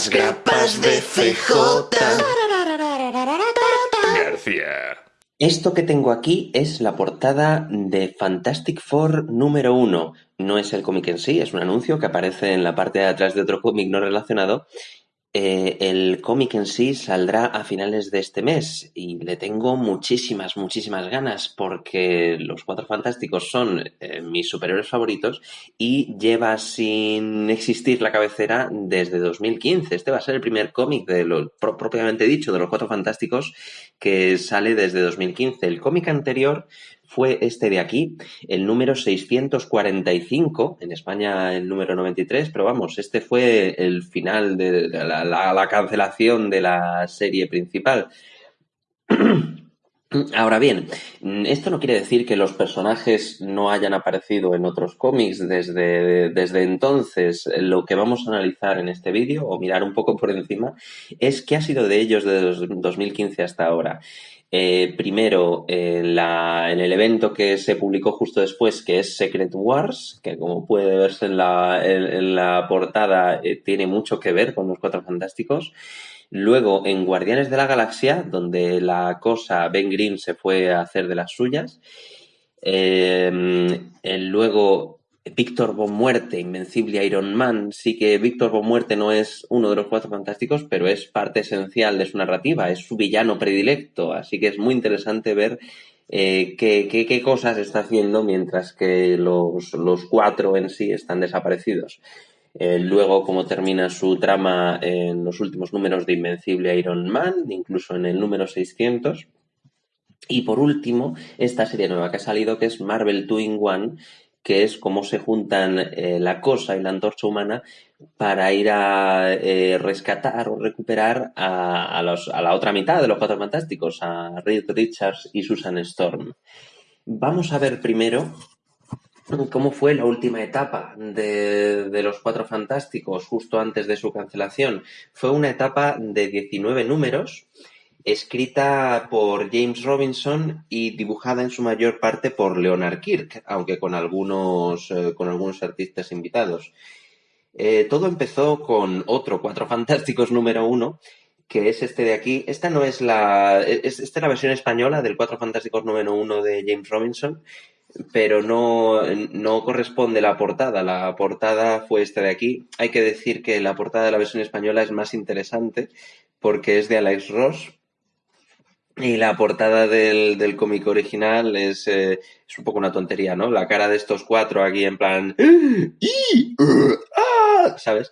Las grapas de CJ. García. Esto que tengo aquí es la portada de Fantastic Four número uno. No es el cómic en sí, es un anuncio que aparece en la parte de atrás de otro cómic no relacionado eh, el cómic en sí saldrá a finales de este mes y le tengo muchísimas, muchísimas ganas porque los Cuatro Fantásticos son eh, mis superhéroes favoritos y lleva sin existir la cabecera desde 2015. Este va a ser el primer cómic de lo propiamente dicho de los Cuatro Fantásticos que sale desde 2015. El cómic anterior fue este de aquí, el número 645, en España el número 93, pero vamos, este fue el final de la, cancelación de la serie principal. Ahora bien, esto no quiere decir que los personajes no hayan aparecido en otros cómics desde, desde entonces. Lo que vamos a analizar en este vídeo, o mirar un poco por encima, es qué ha sido de ellos desde 2015 hasta ahora. Eh, primero, en, el evento que se publicó justo después, que es Secret Wars, que como puede verse en la, portada, eh, tiene mucho que ver con los Cuatro Fantásticos. Luego, en Guardianes de la Galaxia, donde la cosa, Ben Grimm se fue a hacer de las suyas. Eh, luego, Víctor Von Muerte, Invencible Iron Man, sí que Víctor Von Muerte no es uno de los cuatro fantásticos, pero es parte esencial de su narrativa, es su villano predilecto, así que es muy interesante ver eh, qué, qué, cosas está haciendo mientras que los, cuatro en sí están desaparecidos. Eh, luego, cómo termina su trama en los últimos números de Invencible Iron Man, incluso en el número 600. Y por último, esta serie nueva que ha salido, que es Marvel 2 in One, que es cómo se juntan eh, la cosa y la antorcha humana para ir a eh, rescatar o recuperar a, la otra mitad de los Cuatro Fantásticos, a Reed Richards y Susan Storm. Vamos a ver primero cómo fue la última etapa de, de, los Cuatro Fantásticos justo antes de su cancelación. Fue una etapa de 19 números escrita por James Robinson y dibujada en su mayor parte por Leonard Kirk, aunque con algunos, eh, con algunos artistas invitados. Eh, todo empezó con otro Cuatro Fantásticos número uno, que es este de aquí. Esta no es la. Es, esta es la versión española del Cuatro Fantásticos número uno de James Robinson, pero no, no corresponde la portada. La portada fue esta de aquí. Hay que decir que la portada de la versión española es más interesante porque es de Alex Ross, y la portada del, del cómic original es, eh, es un poco una tontería, ¿no? La cara de estos cuatro aquí en plan... ¡Ah! ¿Sabes?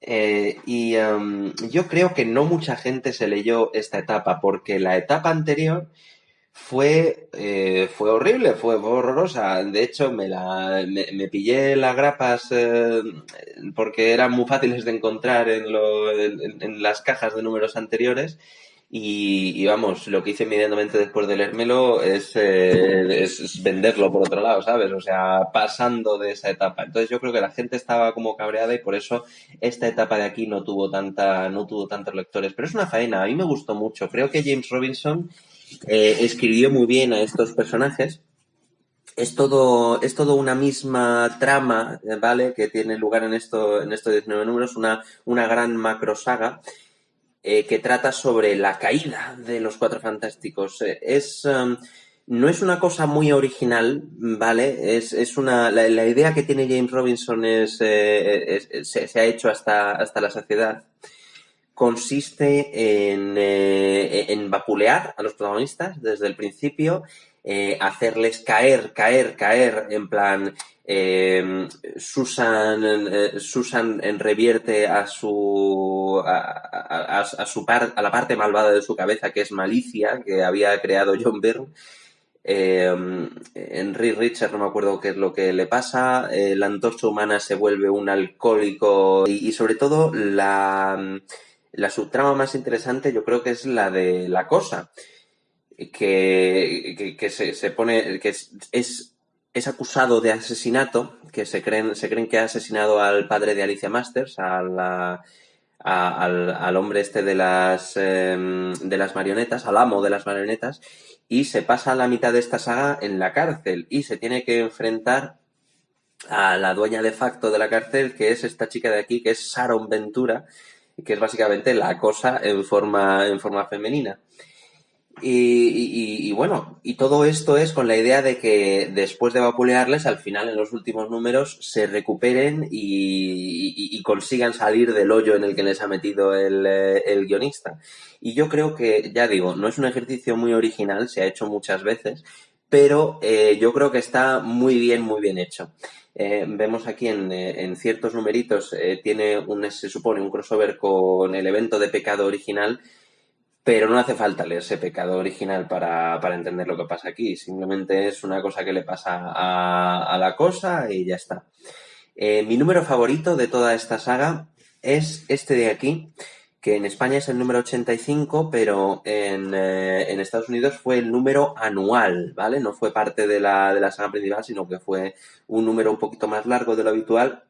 Eh, y em, yo creo que no mucha gente se leyó esta etapa, porque la etapa anterior fue, eh, fue horrible, fue, horrorosa. De hecho, me, la, me, pillé las grapas porque eran muy fáciles de encontrar en, lo, en las cajas de números anteriores y, vamos, lo que hice inmediatamente después de leérmelo es, eh, es, venderlo por otro lado, ¿sabes? O sea, pasando de esa etapa. Entonces yo creo que la gente estaba como cabreada y por eso esta etapa de aquí no tuvo tanta, no tuvo tantos lectores. Pero es una faena, a mí me gustó mucho. Creo que James Robinson eh, escribió muy bien a estos personajes. Es todo, es todo una misma trama, ¿vale? Que tiene lugar en esto, en estos 19 números, una, una gran macro saga eh, que trata sobre la caída de los Cuatro Fantásticos. Eh, es, um, no es una cosa muy original, ¿vale? Es, es una, la, idea que tiene James Robinson es, eh, se, ha hecho hasta, hasta la saciedad. Consiste en, en vapulear a los protagonistas desde el principio, hacerles caer, caer, caer, en plan, Em, Susan, eh, Susan revierte a su a, su a la parte malvada de su cabeza que es malicia que había creado John Byrne. Eh, Henry Richard no me acuerdo qué es lo que le pasa. Eh, la antorcha humana se vuelve un alcohólico y, sobre todo la, la subtrama más interesante yo creo que es la de la cosa que, que, se, se, pone que es es acusado de asesinato, que se creen, se creen que ha asesinado al padre de Alicia Masters, al, hombre este de las, em, de las marionetas, al amo de las marionetas, y se pasa la mitad de esta saga en la cárcel y se tiene que enfrentar a la dueña de facto de la cárcel, que es esta chica de aquí, que es Sharon Ventura, que es básicamente la cosa en forma, en forma femenina. Y, bueno, y todo esto es con la idea de que después de vapulearles, al final en los últimos números se recuperen y, consigan salir del hoyo en el que les ha metido el, eh, el, guionista. Y yo creo que, ya digo, no es un ejercicio muy original, se ha hecho muchas veces, pero eh, yo creo que está muy bien, muy bien hecho. Eh, vemos aquí en, en ciertos numeritos, tiene un, se supone, un crossover con el evento de pecado original, pero no hace falta leerse pecado original para, entender lo que pasa aquí. Simplemente es una cosa que le pasa a, la cosa y ya está. Eh, mi número favorito de toda esta saga es este de aquí, que en España es el número 85, pero en, eh, en Estados Unidos fue el número anual, ¿vale? No fue parte de la, de la saga principal, sino que fue un número un poquito más largo de lo habitual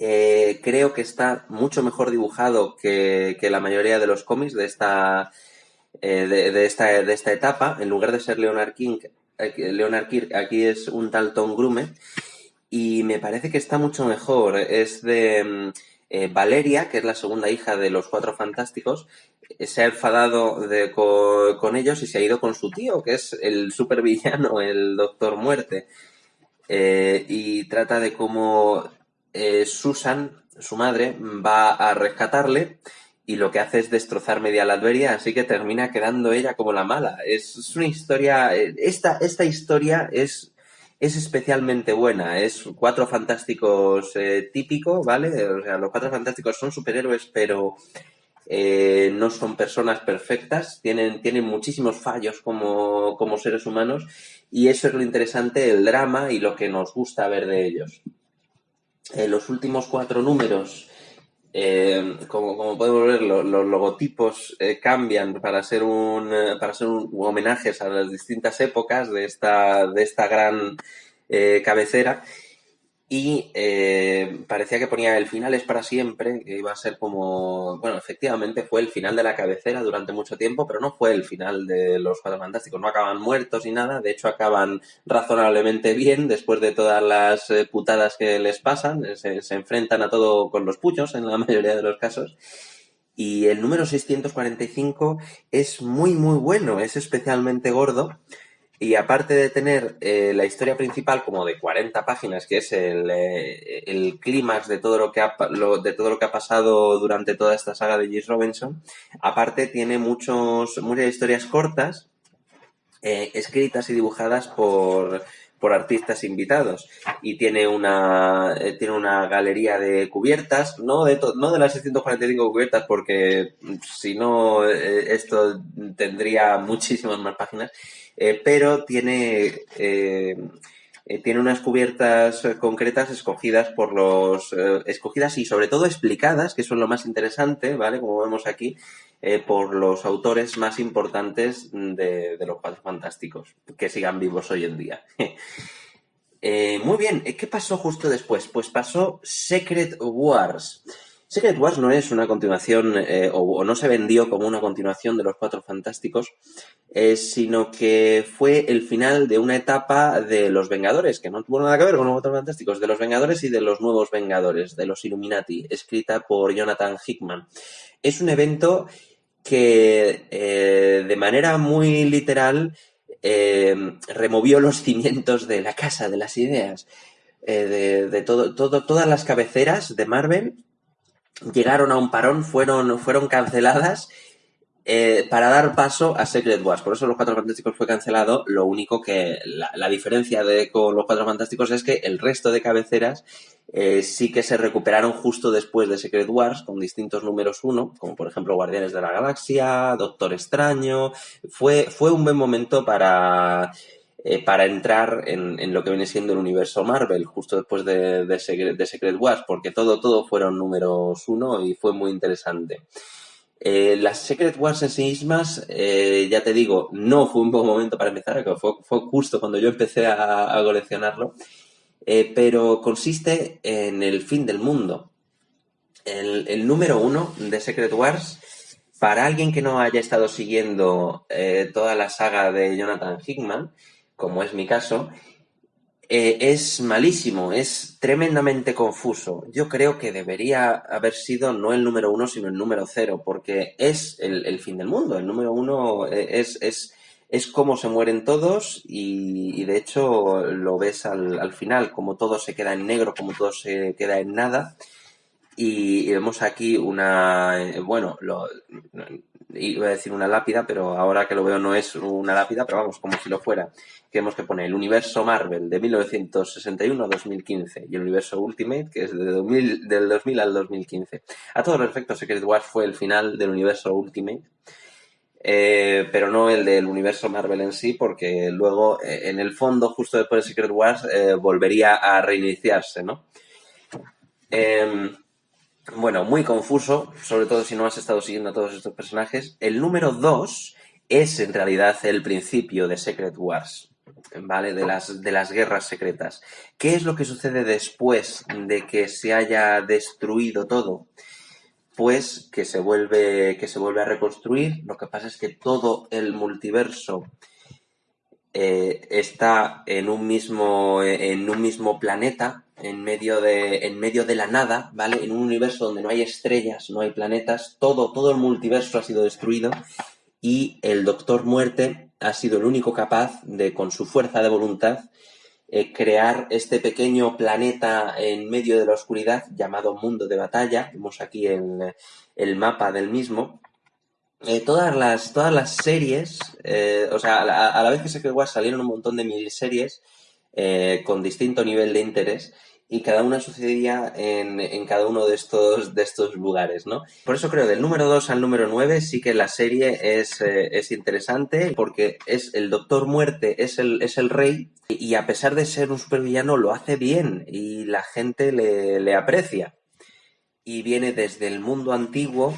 eh, creo que está mucho mejor dibujado que, la mayoría de los cómics de esta, eh, de, esta, de esta etapa. En lugar de ser Leonard King, Leonard Kirk, aquí es un tal Tom Grume. Y me parece que está mucho mejor. Es de mm, eh, Valeria, que es la segunda hija de los Cuatro Fantásticos. Se ha enfadado con, con, ellos y se ha ido con su tío, que es el supervillano, el Doctor Muerte. y trata de cómo eh, Susan, su madre, va a rescatarle y lo que hace es destrozar media la alberia, así que termina quedando ella como la mala. Es, una historia, eh, esta, esta historia es, es especialmente buena, es cuatro fantásticos eh, típico, ¿vale? O sea, los cuatro fantásticos son superhéroes, pero no son personas perfectas, tienen, tienen muchísimos fallos como, como seres humanos y eso es lo interesante, el drama y lo que nos gusta ver de ellos. Eh, los últimos cuatro números, eh, como, podemos ver, los logotipos eh, cambian para ser un para ser un, homenajes a las distintas épocas de esta, de esta gran cabecera y eh, parecía que ponía el final es para siempre, que iba a ser como, bueno, efectivamente fue el final de la cabecera durante mucho tiempo, pero no fue el final de los Cuatro Fantásticos, no acaban muertos ni nada, de hecho acaban razonablemente bien después de todas las eh, putadas que les pasan, se, se enfrentan a todo con los puños en la mayoría de los casos. Y el número 645 es muy, muy bueno, es especialmente gordo y aparte de tener eh, la historia principal como de 40 páginas, que es el, eh, el clímax de todo lo que ha de todo lo que ha pasado durante toda esta saga de James Robinson, aparte tiene muchos, muchas historias cortas, eh, escritas y dibujadas por, por artistas invitados. Y tiene una tiene una galería de cubiertas no de no de las 645 cubiertas porque si no esto tendría muchísimas más páginas eh, pero tiene, eh, eh, tiene unas cubiertas concretas escogidas por los, escogidas y sobre todo explicadas, que son lo más interesante, ¿vale? Como vemos aquí, por los autores más importantes de, de, los Cuatro Fantásticos, que sigan vivos hoy en día. muy bien, ¿qué pasó justo después? Pues pasó Secret Wars. Secret Wars no es una continuación, eh, o, no se vendió como una continuación de los Cuatro Fantásticos, eh, sino que fue el final de una etapa de los Vengadores, que no tuvo nada que ver con los Cuatro Fantásticos, de los Vengadores y de los Nuevos Vengadores, de los Illuminati, escrita por Jonathan Hickman. Es un evento que eh, de manera muy literal removió los cimientos de la casa de las ideas. de, todo, todas las cabeceras de Marvel llegaron a un parón, fueron, fueron canceladas eh, para dar paso a Secret Wars. Por eso los Cuatro Fantásticos fue cancelado. Lo único que la, diferencia de, con los Cuatro Fantásticos es que el resto de cabeceras eh, sí que se recuperaron justo después de Secret Wars con distintos números uno, como por ejemplo Guardianes de la Galaxia, Doctor Extraño. Fue, fue un buen momento para eh, para entrar en, lo que viene siendo el universo Marvel, justo después de, de, Secret, Wars, porque todo, todo fueron números uno y fue muy interesante. Eh, las Secret Wars en sí mismas, eh, ya te digo, no fue un buen momento para empezar, fue, fue justo cuando yo empecé a, coleccionarlo, pero consiste en el fin del mundo. El, el, número uno de Secret Wars, para alguien que no haya estado siguiendo toda la saga de Jonathan Hickman, como es mi caso, eh, es malísimo, es tremendamente confuso. Yo creo que debería haber sido no el número uno, sino el número cero, porque es el, fin del mundo. El número uno eh, es, es, es cómo se mueren todos y, de hecho lo ves al, al, final, como todo se queda en negro, como todo se queda en nada. Y, vemos aquí una, eh, bueno, lo, iba a decir una lápida, pero ahora que lo veo no es una lápida, pero vamos, como si lo fuera. Que hemos que poner el universo Marvel de 1961 a 2015 y el universo Ultimate, que es de 2000, del 2000 al 2015. A todos los efectos, Secret Wars fue el final del universo Ultimate. Eh, pero no el del universo Marvel en sí, porque luego, eh, en el fondo, justo después de Secret Wars, volvería a reiniciarse, ¿no? Bueno, muy confuso, sobre todo si no has estado siguiendo a todos estos personajes. El número 2 es en realidad el principio de Secret Wars, ¿vale? De las, de las guerras secretas. ¿Qué es lo que sucede después de que se haya destruido todo? Pues que se vuelve, que se vuelve a reconstruir. Lo que pasa es que todo el multiverso eh, está en un mismo, en un mismo planeta, en medio, de, en medio de la nada, ¿vale? En un universo donde no hay estrellas, no hay planetas, todo, todo el multiverso ha sido destruido y el Doctor Muerte ha sido el único capaz de, con su fuerza de voluntad, eh, crear este pequeño planeta en medio de la oscuridad llamado Mundo de Batalla. Vemos aquí el, el mapa del mismo. Eh, todas, las, todas las series, eh, o sea, a la, vez que Secret Wars salieron un montón de miniseries eh, con distinto nivel de interés y cada una sucedía en, en, cada uno de estos, de estos lugares, ¿no? Por eso creo, del número 2 al número 9 sí que la serie es, es interesante porque es el Doctor Muerte, es el, es el rey y a pesar de ser un supervillano lo hace bien y la gente le, le aprecia. Y viene desde el mundo antiguo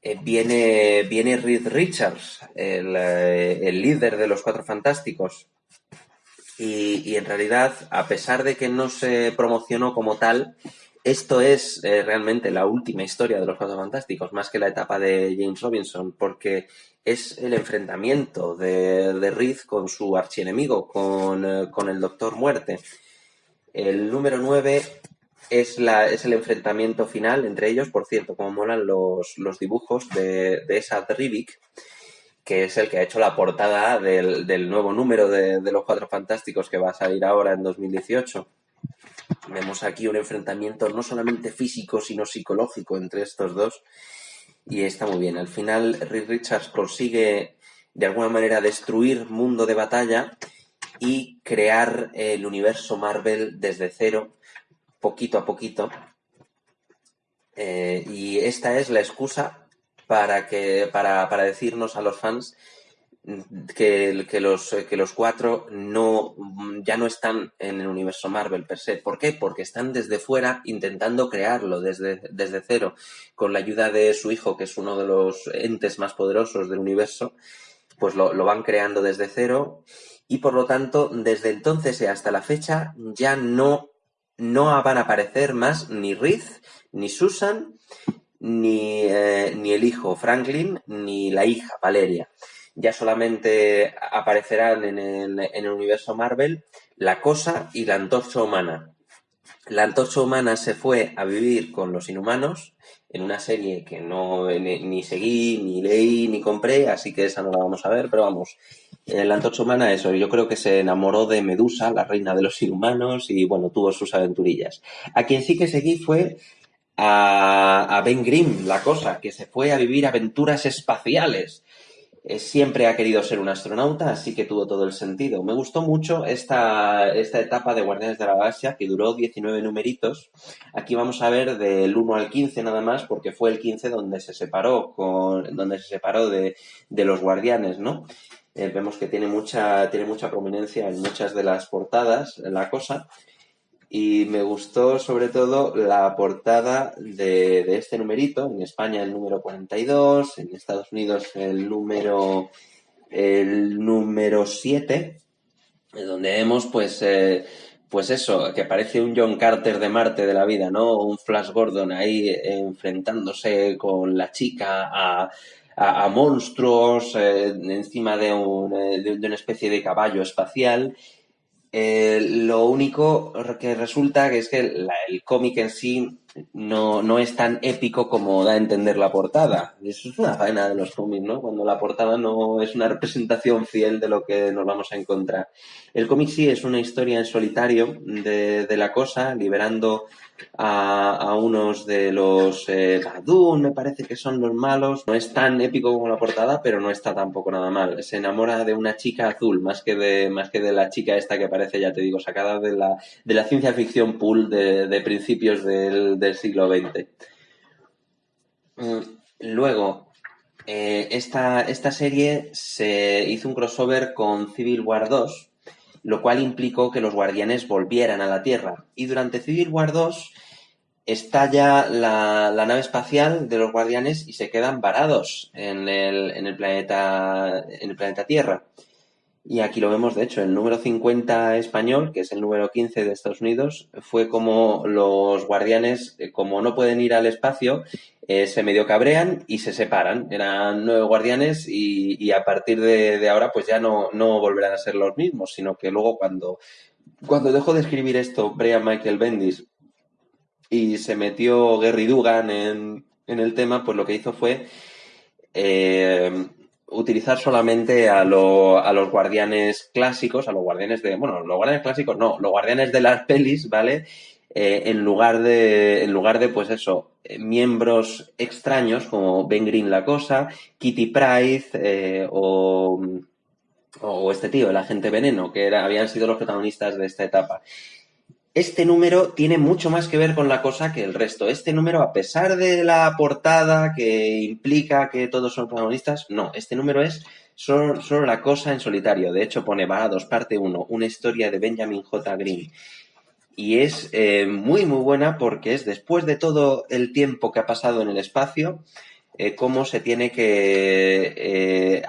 eh, viene, viene Reed Richards, el, eh, el, líder de los Cuatro Fantásticos. Y, en realidad, a pesar de que no se promocionó como tal, esto es eh, realmente la última historia de los Cuatro Fantásticos, más que la etapa de James Robinson, porque es el enfrentamiento de, Reed con su archienemigo, con, con el Doctor Muerte. El número 9 es, la, es el enfrentamiento final entre ellos. Por cierto, como molan los, los dibujos de, de esa Rivik, que es el que ha hecho la portada del, del nuevo número de, de, Los Cuatro Fantásticos que va a salir ahora en 2018. Vemos aquí un enfrentamiento no solamente físico, sino psicológico entre estos dos. Y está muy bien. Al final, Rick Richards consigue de alguna manera destruir mundo de batalla y crear el universo Marvel desde cero poquito a poquito. Eh, y esta es la excusa para, que, para, para decirnos a los fans que, que, los, que los cuatro no, ya no están en el universo Marvel per se. ¿Por qué? Porque están desde fuera intentando crearlo desde, desde cero, con la ayuda de su hijo, que es uno de los entes más poderosos del universo, pues lo, lo van creando desde cero y por lo tanto, desde entonces y hasta la fecha ya no no van a aparecer más ni Reed, ni Susan, ni, eh, ni el hijo Franklin, ni la hija Valeria. Ya solamente aparecerán en el, universo Marvel la cosa y la antorcha humana. La antorcha humana se fue a vivir con los inhumanos en una serie que no ni, ni seguí, ni leí, ni compré, así que esa no la vamos a ver, pero vamos, la antorcha humana, eso, yo creo que se enamoró de Medusa, la reina de los inhumanos, y bueno, tuvo sus aventurillas. A quien sí que seguí fue a, a Ben Grimm, la cosa, que se fue a vivir aventuras espaciales. Eh, siempre ha querido ser un astronauta, así que tuvo todo el sentido. Me gustó mucho esta, esta etapa de Guardianes de la Galaxia, que duró 19 numeritos. Aquí vamos a ver del 1 al 15 nada más, porque fue el 15 donde se separó, con, donde se separó de, de los Guardianes, ¿no? Eh, vemos que tiene mucha, tiene mucha prominencia en muchas de las portadas, la cosa. Y me gustó sobre todo la portada de, de, este numerito, en España el número 42, en Estados Unidos el número, el número 7, donde vemos pues, eh, pues eso, que parece un John Carter de Marte de la vida, ¿no? Un Flash Gordon ahí enfrentándose con la chica a, a, monstruos eh, encima de, un, eh, de, una especie de caballo espacial. Eh, lo único que resulta que es que el cómic en sí no, no, es tan épico como da a entender la portada. Eso es una faena de los cómics, ¿no? Cuando la portada no es una representación fiel de lo que nos vamos a encontrar. El cómic sí es una historia en solitario de, de la cosa, liberando a, a unos de los eh, me parece que son los malos. No es tan épico como la portada, pero no está tampoco nada mal. Se enamora de una chica azul, más que de, más que de la chica esta que parece, ya te digo, sacada de la, de la ciencia ficción pool de, de principios del, del, siglo XX. Mm, luego, eh, esta, esta serie se hizo un crossover con Civil War 2, lo cual implicó que los guardianes volvieran a la Tierra. Y durante Civil War 2 estalla la, la, nave espacial de los guardianes y se quedan varados en el, en el, planeta, en el planeta Tierra. Y aquí lo vemos, de hecho, el número 50 español, que es el número 15 de Estados Unidos, fue como los guardianes, eh, como no pueden ir al espacio, eh, se medio cabrean y se separan. Eran nueve guardianes y, y a partir de, de, ahora pues ya no, no volverán a ser los mismos, sino que luego cuando, cuando dejó de escribir esto Brian Michael Bendis y se metió Gary Dugan en, en el tema, pues lo que hizo fue eh, utilizar solamente a, lo, a, los guardianes clásicos, a los guardianes de, bueno, los guardianes clásicos no, los guardianes de las pelis, ¿vale? Eh, en lugar de, en lugar de, pues eso, eh, miembros extraños como Ben Green la cosa, Kitty Pryde eh, o, o, este tío, el agente veneno, que habían sido los protagonistas de esta etapa. Este número tiene mucho más que ver con la cosa que el resto. Este número, a pesar de la portada que implica que todos son protagonistas, no, este número es solo, la cosa en solitario. De hecho, pone dos parte 1, una historia de Benjamin J. Green y es eh, muy muy buena porque es después de todo el tiempo que ha pasado en el espacio, eh, cómo se tiene que eh,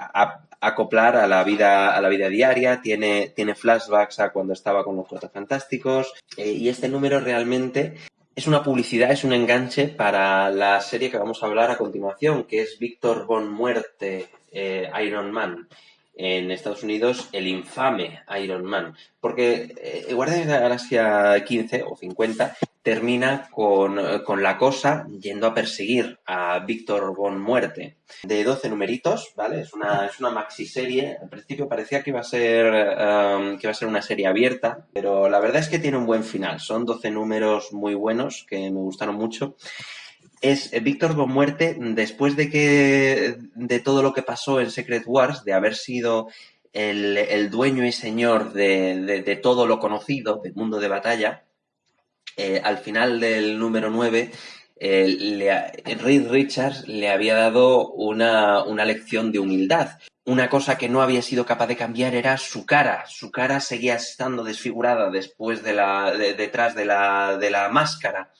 acoplar a la vida a la vida diaria, tiene, tiene flashbacks a cuando estaba con los Cuatro Fantásticos. Eh, y este número realmente es una publicidad, es un enganche para la serie que vamos a hablar a continuación, que es Víctor Von Muerte, eh, Iron Man. En Estados Unidos el infame Iron Man. Porque eh, Guardianes de la Galaxia 15 o 50 termina con, con, la cosa yendo a perseguir a Víctor Von Muerte. De 12 numeritos, ¿vale? Es una, es una maxi serie. Al principio parecía que iba a ser um, que iba a ser una serie abierta, pero la verdad es que tiene un buen final. Son 12 números muy buenos que me gustaron mucho es eh, Víctor Von Muerte después de que de todo lo que pasó en Secret Wars, de haber sido el, el dueño y señor de, de, de, todo lo conocido del mundo de batalla, eh, al final del número 9, eh, Reed Richards le había dado una, una lección de humildad. Una cosa que no había sido capaz de cambiar era su cara. Su cara seguía estando desfigurada después de la, de, detrás de la, de la máscara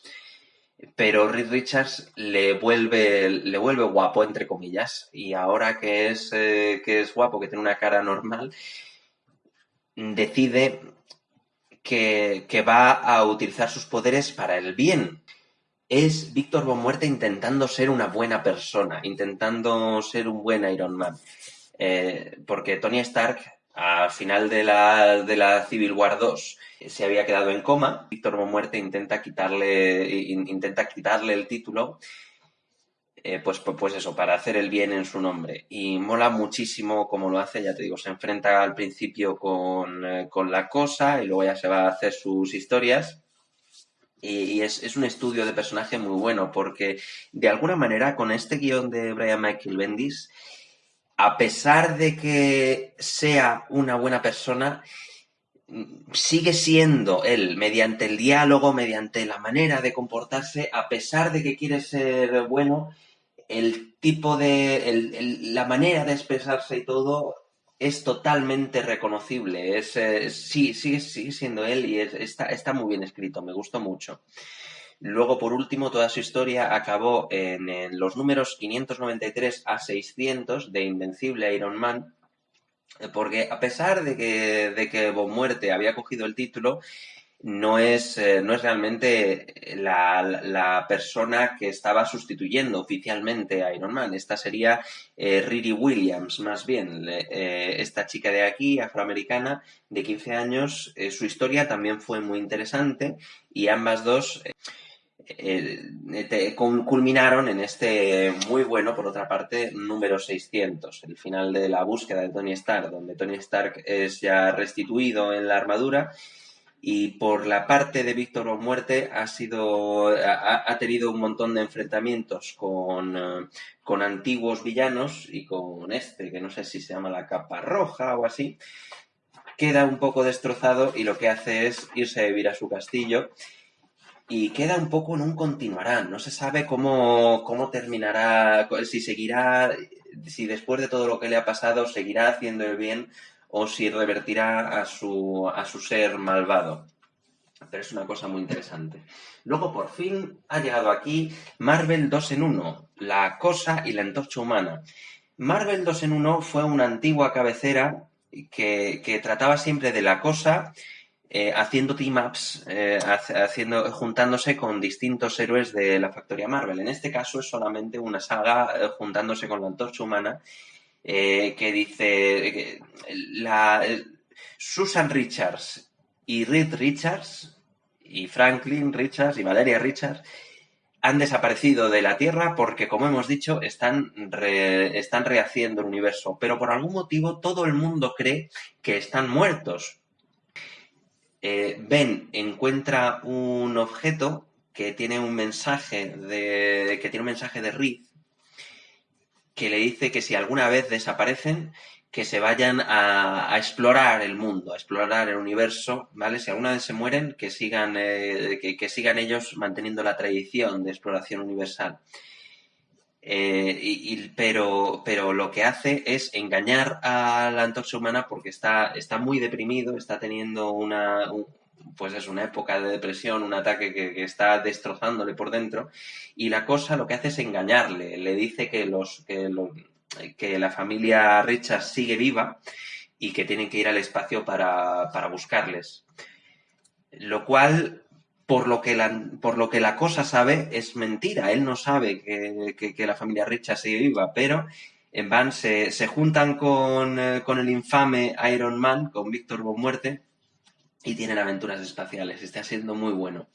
pero Reed Richards le vuelve, le vuelve guapo, entre comillas, y ahora que es, eh, que es guapo, que tiene una cara normal, decide que, va a utilizar sus poderes para el bien. Es Víctor Von Muerte intentando ser una buena persona, intentando ser un buen Iron Man. Eh, porque Tony Stark al final de la, de la Civil War 2 se había quedado en coma. Víctor Muerte intenta quitarle, intenta quitarle el título, eh, pues, pues, pues, eso, para hacer el bien en su nombre. Y mola muchísimo cómo lo hace, ya te digo, se enfrenta al principio con, eh, con la cosa y luego ya se va a hacer sus historias. Y, y es, es, un estudio de personaje muy bueno, porque de alguna manera con este guion de Brian Michael Bendis, a pesar de que sea una buena persona, sigue siendo él, mediante el diálogo, mediante la manera de comportarse, a pesar de que quiere ser bueno, el tipo de. La manera de expresarse y todo es totalmente reconocible. Es, eh, sí, sigue, siendo él y es, está, está muy bien escrito, me gustó mucho. Luego, por último, toda su historia acabó en, en los números 593 a 600 de Invencible Iron Man, porque a pesar de que, de que Bon Muerte había cogido el título, no es, eh, no es realmente la, persona que estaba sustituyendo oficialmente a Iron Man. Esta sería eh, Riri Williams, más bien. Eh, esta chica de aquí, afroamericana, de 15 años, su historia también fue muy interesante y ambas dos culminaron en este muy bueno, por otra parte, número 600, el final de la búsqueda de Tony Stark, donde Tony Stark es ya restituido en la armadura y por la parte de Víctor Muerte ha sido ha, tenido un montón de enfrentamientos con, eh, con, antiguos villanos y con este, que no sé si se llama la capa roja o así, queda un poco destrozado y lo que hace es irse a vivir a su castillo y queda un poco en un continuarán. No se sabe cómo, cómo terminará, si seguirá, si después de todo lo que le ha pasado seguirá haciendo el bien o si revertirá a su, a su ser malvado. Pero es una cosa muy interesante. Luego, por fin, ha llegado aquí Marvel 2 en 1, La Cosa y la Antorcha Humana. Marvel 2 en 1 fue una antigua cabecera que, trataba siempre de la cosa, eh, haciendo team-ups, eh, haciendo, juntándose con distintos héroes de la factoría Marvel. En este caso es solamente una saga eh, juntándose con la Antorcha Humana eh, que dice la, Susan Richards y Reed Richards y Franklin Richards y Valeria Richards han desaparecido de la Tierra porque, como hemos dicho, están, están rehaciendo el universo. Pero por algún motivo todo el mundo cree que están muertos. Eh, ben encuentra un objeto que tiene un mensaje de. que tiene un mensaje de Reed que le dice que si alguna vez desaparecen, que se vayan a, explorar el mundo, a explorar el universo, ¿vale? Si alguna vez se mueren, que sigan, eh, que, sigan ellos manteniendo la tradición de exploración universal. Eh, y, pero, pero lo que hace es engañar a la antorcha humana porque está, está muy deprimido, está teniendo una, pues es una época de depresión, un ataque que, está destrozándole por dentro, y la cosa lo que hace es engañarle, le dice que, los, que, la familia Richard sigue viva y que tienen que ir al espacio para, buscarles. Lo cual, por lo, que la, por lo que la cosa sabe, es mentira. Él no sabe que, la familia Richard sigue viva, pero en van se, juntan con, eh, con, el infame Iron Man, con Víctor Von Muerte, y tienen aventuras espaciales. Está siendo muy bueno.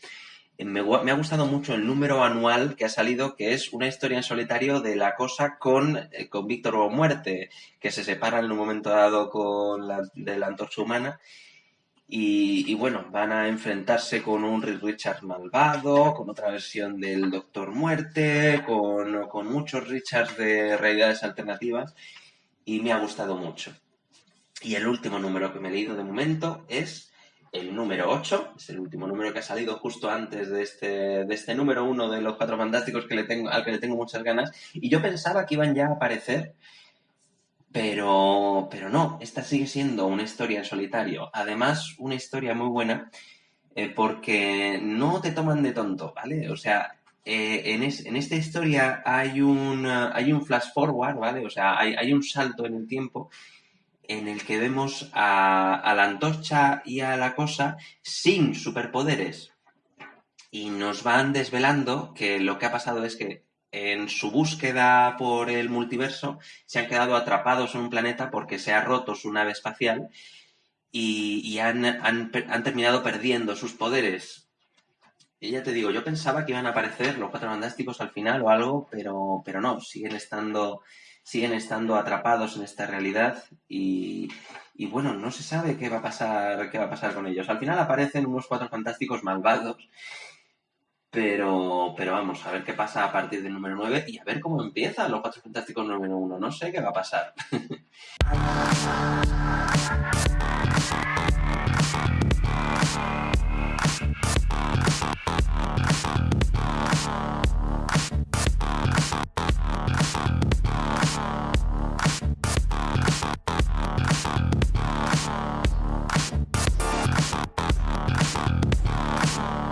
Eh, me, ha gustado mucho el número anual que ha salido, que es una historia en solitario de la cosa con, eh, con Víctor o Muerte, que se separan en un momento dado con la, de la antorcha humana. Y, bueno, van a enfrentarse con un Richard malvado, con otra versión del Doctor Muerte, con, con muchos Richards de realidades alternativas. Y me ha gustado mucho. Y el último número que me he leído de momento es el número 8, es el último número que ha salido justo antes de este, de este número 1 de los Cuatro Fantásticos que le tengo, al que le tengo muchas ganas. Y yo pensaba que iban ya a aparecer, pero, pero no, esta sigue siendo una historia en solitario. Además, una historia muy buena eh, porque no te toman de tonto, ¿vale? O sea, eh, en, en, esta historia hay un, hay un flash forward, ¿vale? O sea, hay, hay un salto en el tiempo en el que vemos a, la antorcha y a la cosa sin superpoderes. Y nos van desvelando que lo que ha pasado es que en su búsqueda por el multiverso se han quedado atrapados en un planeta porque se ha roto su nave espacial y, han, terminado perdiendo sus poderes. Y ya te digo, yo pensaba que iban a aparecer los cuatro fantásticos al final o algo, pero, pero no, siguen estando siguen estando atrapados en esta realidad y, y, bueno, no se sabe qué va, a pasar, qué va a pasar con ellos. Al final aparecen unos cuatro fantásticos malvados, pero, pero vamos, a ver qué pasa a partir del número 9 y a ver cómo empiezan los cuatro fantásticos número 1. No sé qué va a pasar. Oh.